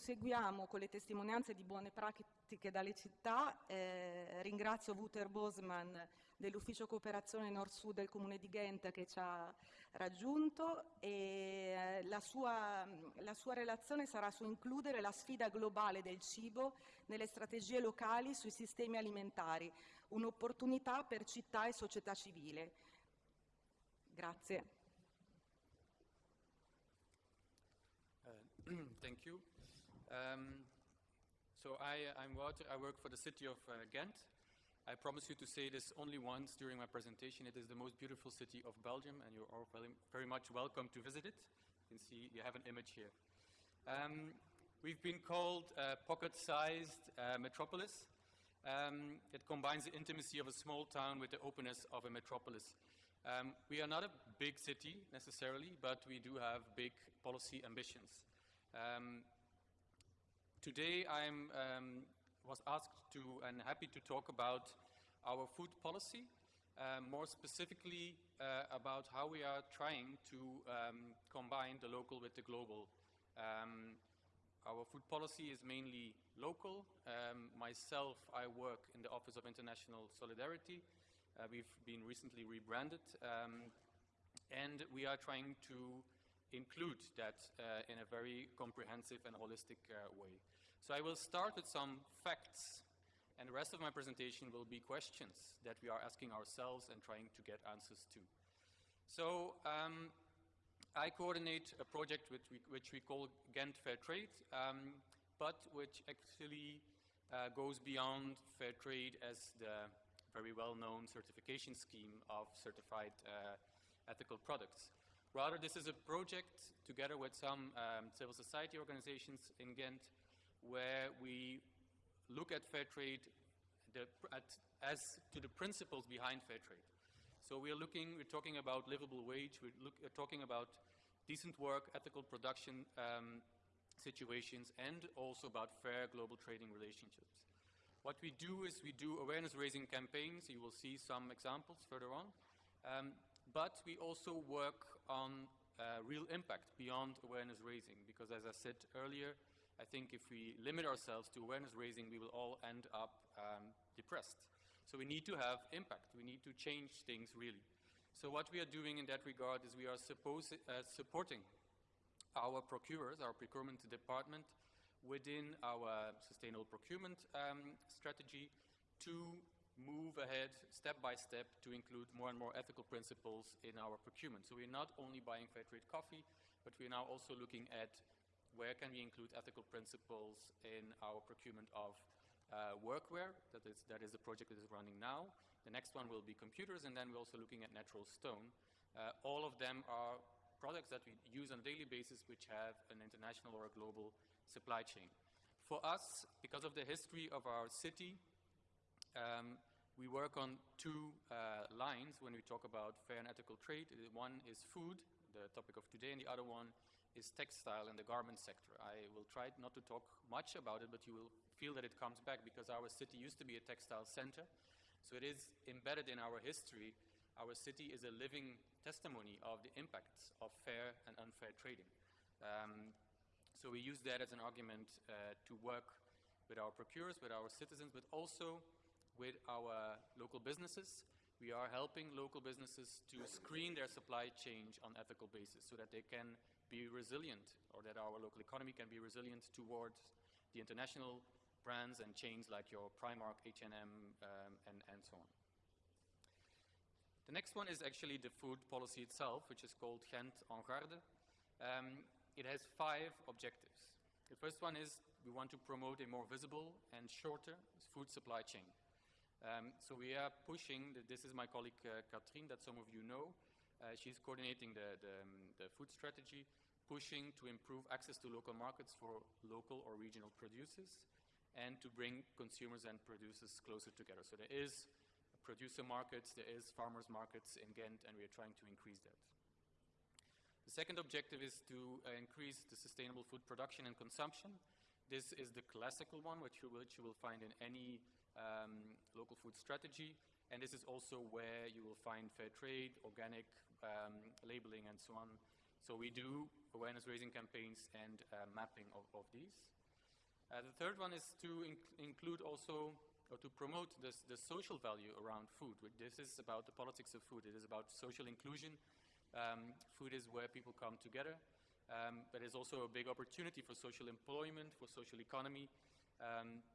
proseguiamo con le testimonianze di buone pratiche dalle città. Eh, ringrazio Wouter Bosman dell'Ufficio Cooperazione Nord-Sud del Comune di Ghent che ci ha raggiunto e eh, la sua, la sua relazione sarà su includere la sfida globale del cibo nelle strategie locali sui sistemi alimentari, un'opportunità per città e società civile. Grazie. Thank you. Um, so I, Wouter. I work for the city of uh, Ghent. I promise you to say this only once during my presentation. It is the most beautiful city of Belgium, and you're all very, very much welcome to visit it. You can see you have an image here. Um, we've been called a pocket-sized uh, metropolis. Um, it combines the intimacy of a small town with the openness of a metropolis. Um, we are not a big city necessarily, but we do have big policy ambitions. Um, today I um, was asked to and happy to talk about our food policy, uh, more specifically uh, about how we are trying to um, combine the local with the global. Um, our food policy is mainly local. Um, myself, I work in the Office of International Solidarity. Uh, we've been recently rebranded um, and we are trying to include that uh, in a very comprehensive and holistic uh, way. So I will start with some facts and the rest of my presentation will be questions that we are asking ourselves and trying to get answers to. So um, I coordinate a project which we, which we call Ghent Fair Trade, um, but which actually uh, goes beyond fair trade as the very well-known certification scheme of certified uh, ethical products. Rather, this is a project together with some um, civil society organizations in Ghent where we look at fair trade the, at, as to the principles behind fair trade. So we are looking, we're talking about livable wage, we're, look, we're talking about decent work, ethical production um, situations, and also about fair global trading relationships. What we do is we do awareness raising campaigns, you will see some examples further on, um, but we also work on uh, real impact beyond awareness raising, because as I said earlier, I think if we limit ourselves to awareness raising, we will all end up um, depressed. So we need to have impact. We need to change things really. So what we are doing in that regard is we are uh, supporting our procurers, our procurement department, within our sustainable procurement um, strategy to move ahead step by step to include more and more ethical principles in our procurement. So we're not only buying fair trade coffee, but we're now also looking at where can we include ethical principles in our procurement of uh, workwear, that is, that is the project that is running now. The next one will be computers, and then we're also looking at natural stone. Uh, all of them are products that we use on a daily basis which have an international or a global supply chain. For us, because of the history of our city, um, we work on two uh, lines when we talk about fair and ethical trade. One is food, the topic of today, and the other one is textile and the garment sector. I will try not to talk much about it, but you will feel that it comes back because our city used to be a textile center. So it is embedded in our history. Our city is a living testimony of the impacts of fair and unfair trading. Um, so we use that as an argument uh, to work with our procurers, with our citizens, but also with our local businesses. We are helping local businesses to screen their supply chain on ethical basis so that they can be resilient or that our local economy can be resilient towards the international brands and chains like your Primark, H&M, um, and, and so on. The next one is actually the food policy itself, which is called Ghent en Garde. Um, it has five objectives. The first one is we want to promote a more visible and shorter food supply chain. Um, so we are pushing, the, this is my colleague uh, Katrien, that some of you know. Uh, she's coordinating the, the, um, the, food strategy, pushing to improve access to local markets for local or regional producers and to bring consumers and producers closer together. So there is producer markets, there is farmers markets in Ghent, and we are trying to increase that. The second objective is to uh, increase the sustainable food production and consumption. This is the classical one, which you, which you will find in any um, local food strategy. And this is also where you will find fair trade, organic um, labeling, and so on. So we do awareness raising campaigns and uh, mapping of, of, these. Uh, the third one is to inc- include also or to promote this, the social value around food. This is about the politics of food. It is about social inclusion. Um, food is where people come together, um, but it's also a big opportunity for social employment, for social economy. Um,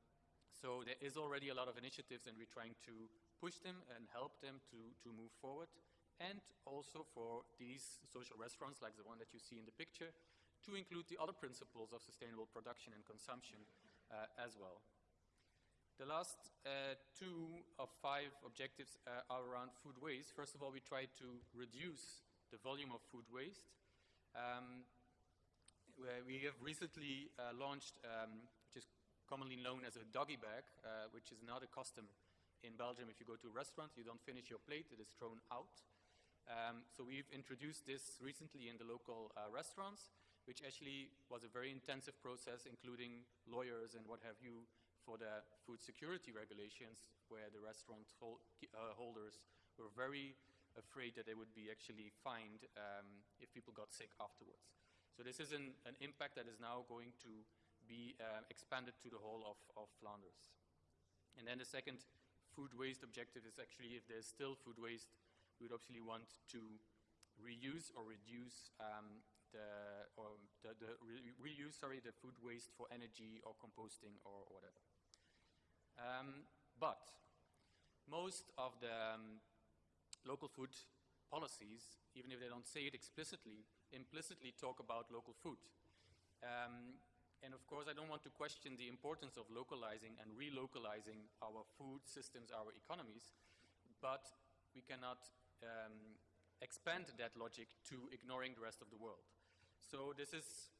so there is already a lot of initiatives, and we're trying to push them and help them to, to move forward. And also for these social restaurants, like the one that you see in the picture, to include the other principles of sustainable production and consumption uh, as well. The last uh, two of five objectives uh, are around food waste. First of all, we try to reduce the volume of food waste. Um, we have recently uh, launched, um, commonly known as a doggy bag, uh, which is not a custom in Belgium. If you go to a restaurant, you don't finish your plate, it is thrown out. Um, so we've introduced this recently in the local uh, restaurants, which actually was a very intensive process, including lawyers and what have you, for the food security regulations, where the restaurant hol uh, holders were very afraid that they would be actually fined um, if people got sick afterwards. So this is an, an impact that is now going to be uh, expanded to the whole of, of Flanders. And then the second food waste objective is actually if there's still food waste, we would obviously want to reuse or reduce um, the, or the, the re reuse sorry, the food waste for energy or composting or whatever. Um, but most of the um, local food policies, even if they don't say it explicitly, implicitly talk about local food. Um, and of course, I don't want to question the importance of localizing and relocalizing our food systems, our economies, but we cannot um, expand that logic to ignoring the rest of the world. So this is,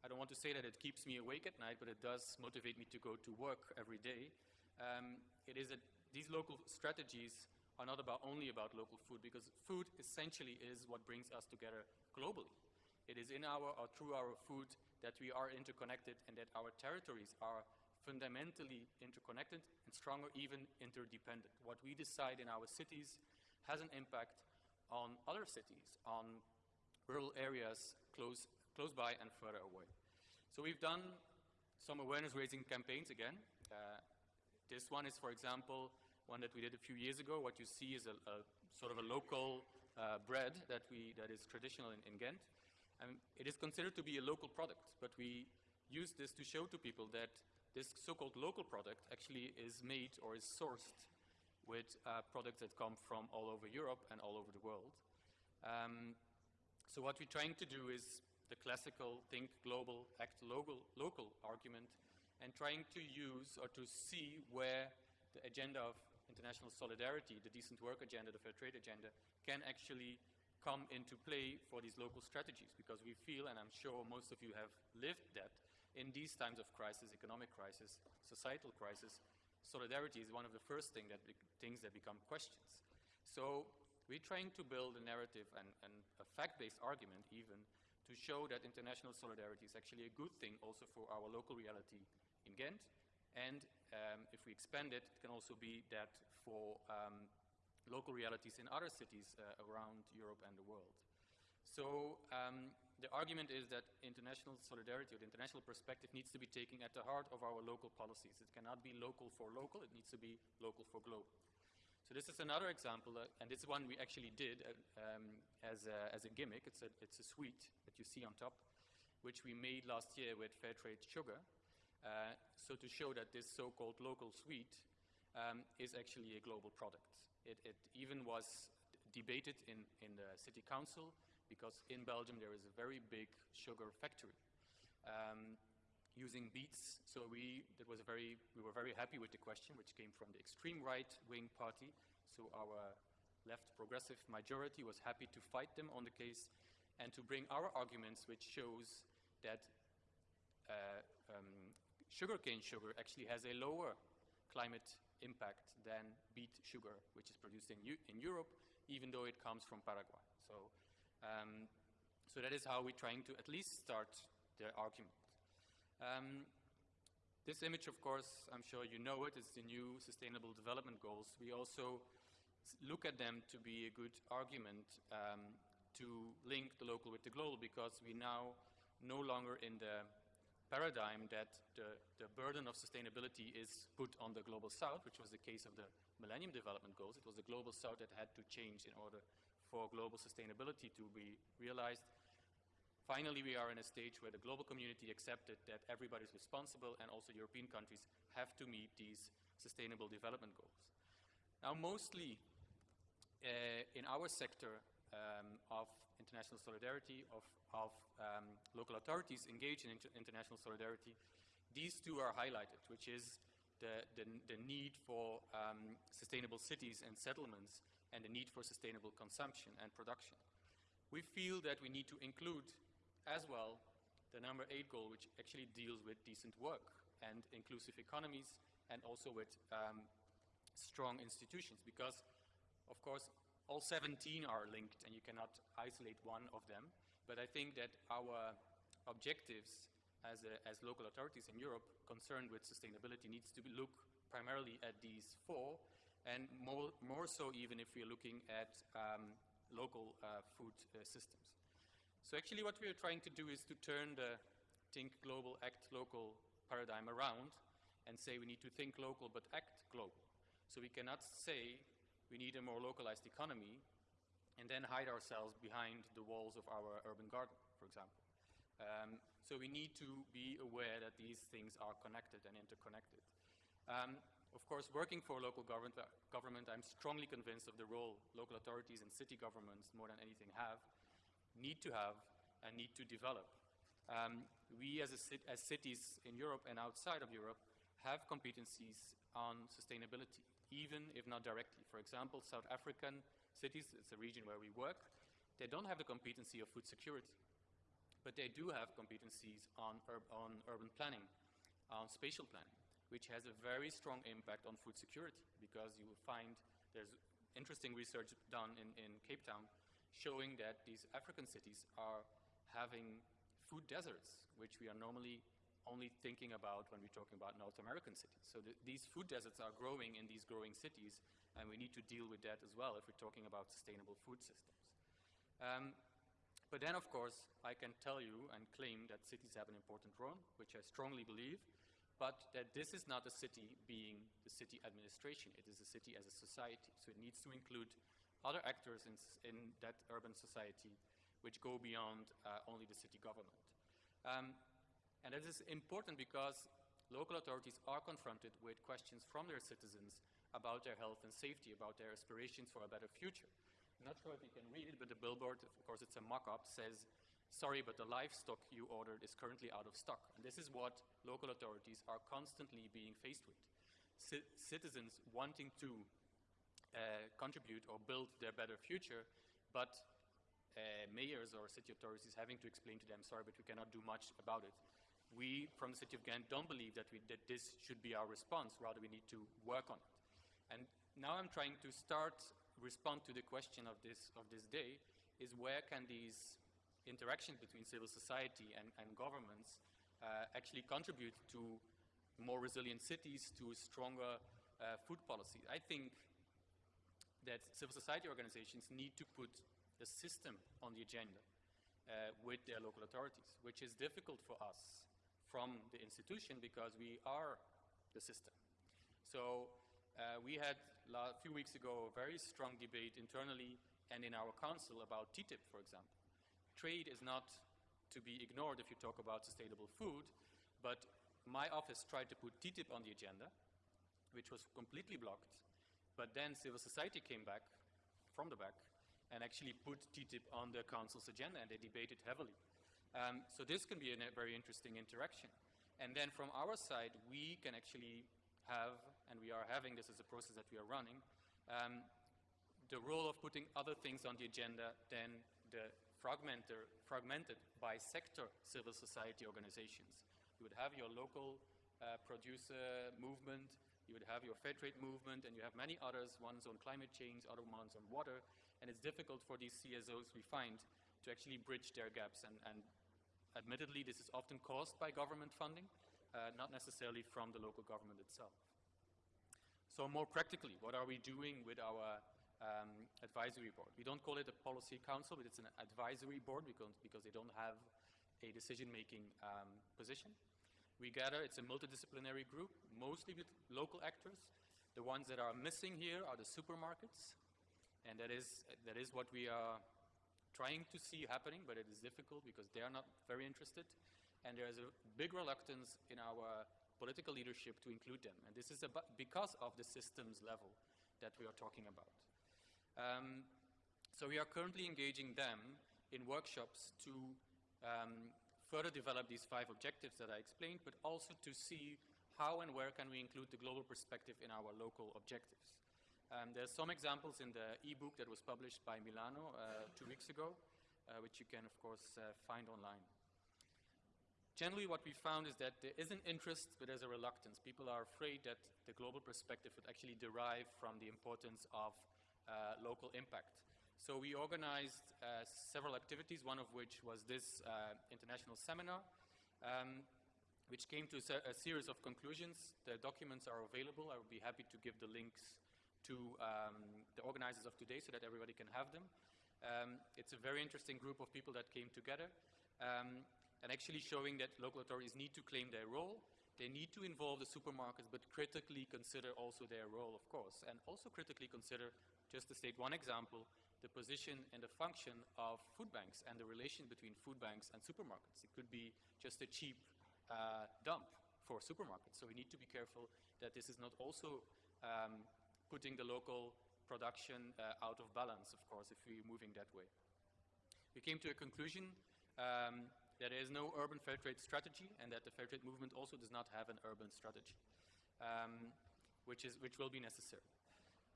I don't want to say that it keeps me awake at night, but it does motivate me to go to work every day um, it is that these local strategies are not about only about local food because food essentially is what brings us together globally. It is in our or through our food that we are interconnected and that our territories are fundamentally interconnected and stronger, even interdependent. What we decide in our cities has an impact on other cities, on rural areas close, close by and further away. So we've done some awareness raising campaigns again. Uh, this one is, for example, one that we did a few years ago. What you see is a, a sort of a local uh, bread that, we, that is traditional in, in Ghent. And it is considered to be a local product, but we use this to show to people that this so-called local product actually is made or is sourced with uh, products that come from all over Europe and all over the world. Um, so what we're trying to do is the classical think global, act local, local argument and trying to use or to see where the agenda of international solidarity, the decent work agenda, the fair trade agenda, can actually come into play for these local strategies because we feel, and I'm sure most of you have lived that, in these times of crisis, economic crisis, societal crisis, solidarity is one of the first thing that things that become questions. So we're trying to build a narrative and, and a fact-based argument even to show that international solidarity is actually a good thing also for our local reality in Ghent. And um, if we expand it, it can also be that for um, local realities in other cities uh, around Europe and the world. So um, the argument is that international solidarity or the international perspective needs to be taken at the heart of our local policies. It cannot be local for local, it needs to be local for global. So this is another example, uh, and this is one we actually did uh, um, as, a, as a gimmick. It's a, it's a sweet that you see on top, which we made last year with fair trade sugar. Uh, so to show that this so-called local sweet um, is actually a global product. It, it even was debated in, in the city council because in Belgium there is a very big sugar factory um, using beets. So we, that was a very, we were very happy with the question, which came from the extreme right-wing party. So our left progressive majority was happy to fight them on the case and to bring our arguments, which shows that uh, um, sugarcane sugar actually has a lower climate impact than beet sugar, which is produced in, in Europe, even though it comes from Paraguay. So, um, so that is how we're trying to at least start the argument. Um, this image, of course, I'm sure you know it, is the new Sustainable Development Goals. We also look at them to be a good argument um, to link the local with the global because we now no longer in the paradigm that the, the burden of sustainability is put on the global south, which was the case of the Millennium Development Goals. It was the global south that had to change in order for global sustainability to be realized. Finally, we are in a stage where the global community accepted that everybody is responsible and also European countries have to meet these sustainable development goals. Now, mostly uh, in our sector um, of international solidarity, of, of um, local authorities engaged in inter international solidarity, these two are highlighted, which is the, the, the need for um, sustainable cities and settlements and the need for sustainable consumption and production. We feel that we need to include as well the number eight goal, which actually deals with decent work and inclusive economies and also with um, strong institutions because, of course, all 17 are linked and you cannot isolate one of them. But I think that our objectives as, a, as local authorities in Europe concerned with sustainability needs to look primarily at these four and more, more so even if we're looking at um, local uh, food uh, systems. So actually what we are trying to do is to turn the think global, act local paradigm around and say we need to think local but act global. So we cannot say we need a more localized economy and then hide ourselves behind the walls of our urban garden, for example. Um, so we need to be aware that these things are connected and interconnected. Um, of course, working for local government, uh, government, I'm strongly convinced of the role local authorities and city governments, more than anything, have need to have and need to develop. Um, we as, as cities in Europe and outside of Europe have competencies on sustainability, even if not directly. For example, South African cities, it's a region where we work, they don't have the competency of food security, but they do have competencies on, on urban planning, on spatial planning, which has a very strong impact on food security because you will find there's interesting research done in, in Cape Town showing that these African cities are having food deserts, which we are normally only thinking about when we're talking about North American cities. So the, these food deserts are growing in these growing cities, and we need to deal with that as well if we're talking about sustainable food systems. Um, but then, of course, I can tell you and claim that cities have an important role, which I strongly believe, but that this is not a city being the city administration. It is a city as a society. So it needs to include other actors in, in that urban society which go beyond uh, only the city government. Um, and that is important because local authorities are confronted with questions from their citizens about their health and safety, about their aspirations for a better future. I'm not sure if you can read it, but the billboard, of course it's a mock-up, says, sorry, but the livestock you ordered is currently out of stock. And this is what local authorities are constantly being faced with. C citizens wanting to uh, contribute or build their better future, but uh, mayors or city authorities having to explain to them, sorry, but we cannot do much about it. We, from the city of Ghent, don't believe that, we, that this should be our response, rather we need to work on it. And now I'm trying to start respond to the question of this, of this day, is where can these interactions between civil society and, and governments uh, actually contribute to more resilient cities, to stronger uh, food policy. I think that civil society organizations need to put the system on the agenda uh, with their local authorities, which is difficult for us from the institution because we are the system. So uh, we had a few weeks ago a very strong debate internally and in our council about TTIP, for example. Trade is not to be ignored if you talk about sustainable food, but my office tried to put TTIP on the agenda, which was completely blocked but then civil society came back from the back and actually put TTIP on the council's agenda and they debated heavily. Um, so this can be a very interesting interaction. And then from our side, we can actually have, and we are having this as a process that we are running, um, the role of putting other things on the agenda than the fragmented by sector civil society organizations. You would have your local uh, producer movement, you would have your fair trade movement, and you have many others, ones on climate change, other ones on water, and it's difficult for these CSOs we find to actually bridge their gaps. And, and admittedly, this is often caused by government funding, uh, not necessarily from the local government itself. So more practically, what are we doing with our um, advisory board? We don't call it a policy council, but it's an advisory board because, because they don't have a decision-making um, position. We gather, it's a multidisciplinary group, mostly with local actors. The ones that are missing here are the supermarkets, and that is, that is what we are trying to see happening, but it is difficult because they are not very interested. And there is a big reluctance in our political leadership to include them. And this is because of the systems level that we are talking about. Um, so we are currently engaging them in workshops to um, further develop these five objectives that I explained, but also to see how and where can we include the global perspective in our local objectives. Um, there's some examples in the e-book that was published by Milano uh, two weeks ago, uh, which you can, of course, uh, find online. Generally, what we found is that there is an interest, but there's a reluctance. People are afraid that the global perspective would actually derive from the importance of uh, local impact. So we organized uh, several activities, one of which was this uh, international seminar, um, which came to a, series of conclusions. The documents are available. I would be happy to give the links to um, the organizers of today so that everybody can have them. Um, it's a very interesting group of people that came together. Um, and actually showing that local authorities need to claim their role. They need to involve the supermarkets, but critically consider also their role, of course, and also critically consider, just to state one example, the position and the function of food banks and the relation between food banks and supermarkets. It could be just a cheap uh, dump for supermarkets. So we need to be careful that this is not also um, putting the local production uh, out of balance, of course, if we're moving that way. We came to a conclusion um, there is no urban fair trade strategy and that the fair trade movement also does not have an urban strategy, um, which, is, which will be necessary.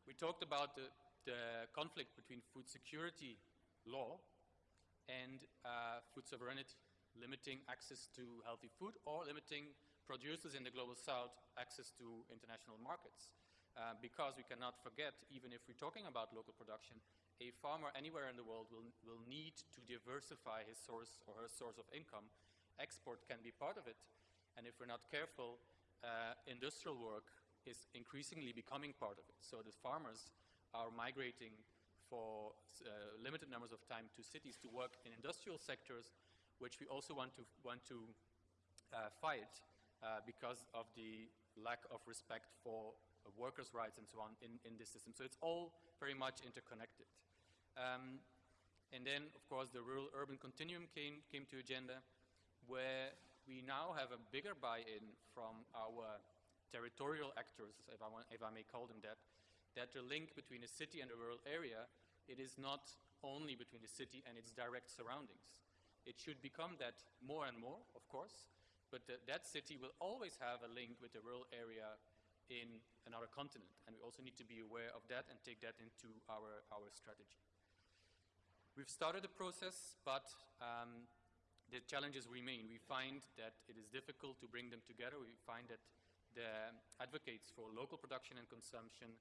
We talked about the, the conflict between food security law and uh, food sovereignty, limiting access to healthy food or limiting producers in the global south access to international markets. Uh, because we cannot forget, even if we're talking about local production, a farmer anywhere in the world will, will need to diversify his source or her source of income. Export can be part of it. And if we're not careful, uh, industrial work is increasingly becoming part of it. So the farmers are migrating for uh, limited numbers of time to cities to work in industrial sectors, which we also want to, want to uh, fight uh, because of the lack of respect for workers' rights and so on in, in this system. So it's all very much interconnected. Um, and then, of course, the rural-urban continuum came, came to agenda, where we now have a bigger buy-in from our territorial actors, if I, want, if I may call them that, that the link between a city and a rural area, it is not only between the city and its direct surroundings. It should become that more and more, of course, but that city will always have a link with the rural area in another continent. And we also need to be aware of that and take that into our, our strategy. We've started the process, but um, the challenges remain. We find that it is difficult to bring them together. We find that the advocates for local production and consumption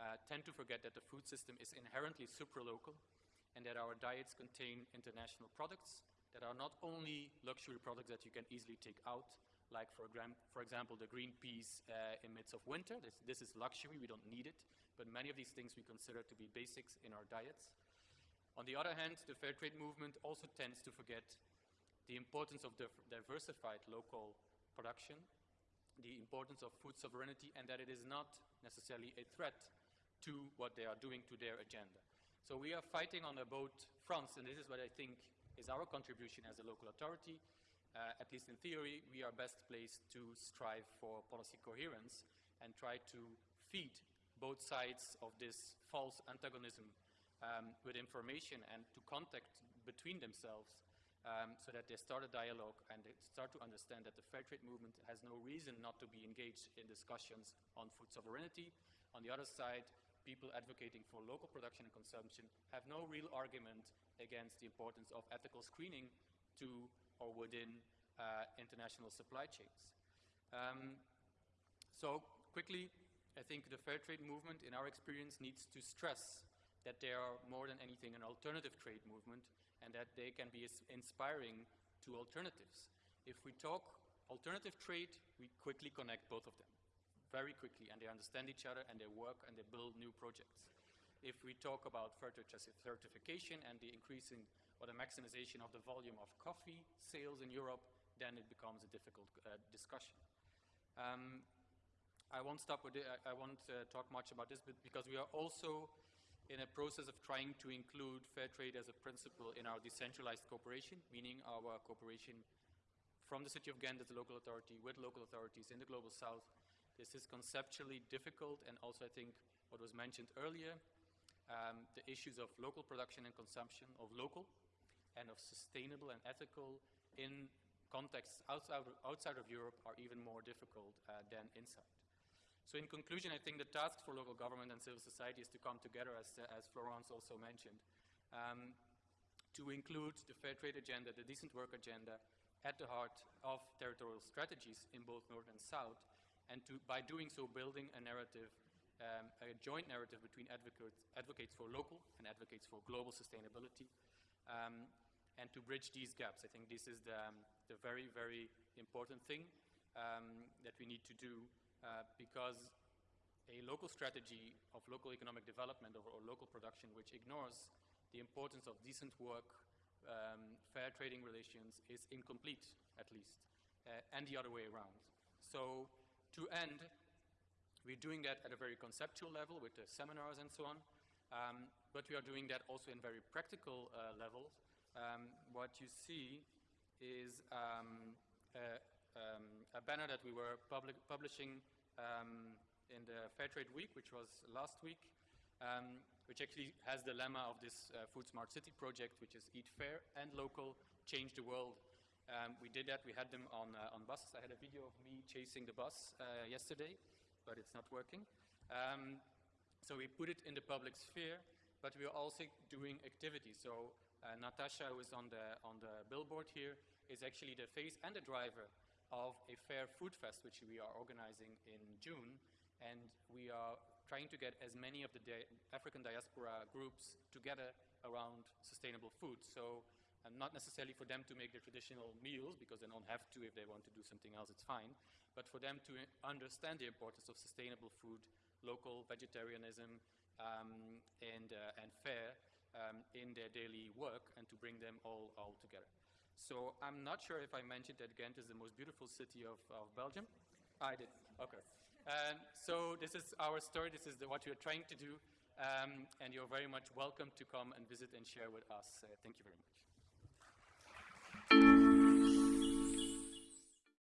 uh, tend to forget that the food system is inherently supralocal and that our diets contain international products that are not only luxury products that you can easily take out, like for, for example the green peas uh, in midst of winter. This, this is luxury, we don't need it, but many of these things we consider to be basics in our diets. On the other hand, the fair trade movement also tends to forget the importance of diversified local production, the importance of food sovereignty, and that it is not necessarily a threat to what they are doing to their agenda. So we are fighting on both fronts, and this is what I think is our contribution as a local authority, uh, at least in theory, we are best placed to strive for policy coherence and try to feed both sides of this false antagonism um, with information and to contact between themselves um, so that they start a dialogue and they start to understand that the fair trade movement has no reason not to be engaged in discussions on food sovereignty. On the other side, people advocating for local production and consumption have no real argument against the importance of ethical screening to or within uh, international supply chains. Um, so quickly, I think the fair trade movement, in our experience, needs to stress that they are more than anything an alternative trade movement and that they can be inspiring to alternatives. If we talk alternative trade, we quickly connect both of them, very quickly, and they understand each other and they work and they build new projects. If we talk about further certification and the increasing or the maximization of the volume of coffee sales in Europe, then it becomes a difficult uh, discussion. Um, I won't stop with it. I, won't uh, talk much about this, but because we are also in a process of trying to include fair trade as a principle in our decentralized cooperation, meaning our cooperation from the city of Ghent as a local authority with local authorities in the global south. This is conceptually difficult and also I think what was mentioned earlier, um, the issues of local production and consumption, of local and of sustainable and ethical in contexts outside of, outside of Europe are even more difficult uh, than inside. So in conclusion, I think the task for local government and civil society is to come together, as, uh, as Florence also mentioned, um, to include the fair trade agenda, the decent work agenda, at the heart of territorial strategies in both North and South, and to, by doing so, building a narrative, um, a joint narrative between advocates, advocates for local and advocates for global sustainability, um, and to bridge these gaps. I think this is the, um, the very, very important thing um, that we need to do uh, because a local strategy of local economic development or, or, local production which ignores the importance of decent work, um, fair trading relations is incomplete, at least, uh, and the other way around. So to end, we're doing that at a very conceptual level with the seminars and so on, um, but we are doing that also in very practical uh, levels. Um, what you see is um, a, um, a banner that we were public, publishing um, in the Fairtrade Week, which was last week, um, which actually has the lemma of this uh, Food Smart City project, which is Eat Fair and Local, Change the World. We did that, we had them on, uh, on buses. I had a video of me chasing the bus uh, yesterday, but it's not working. Um, so we put it in the public sphere, but we are also doing activities. So uh, Natasha, who is on the, on the billboard here, is actually the face and the driver of a fair food fest, which we are organizing in June. And we are trying to get as many of the di African diaspora groups together around sustainable food. So um, not necessarily for them to make their traditional meals, because they don't have to if they want to do something else, it's fine, but for them to understand the importance of sustainable food, local vegetarianism, um, and, uh, and fair um, in their daily work, and to bring them all, all together. So I'm not sure if I mentioned that Ghent is the most beautiful city of, of Belgium. I did, okay. Um, so this is our story, this is the, what we're trying to do, um, and you're very much welcome to come and visit and share with us. Uh, thank you very much.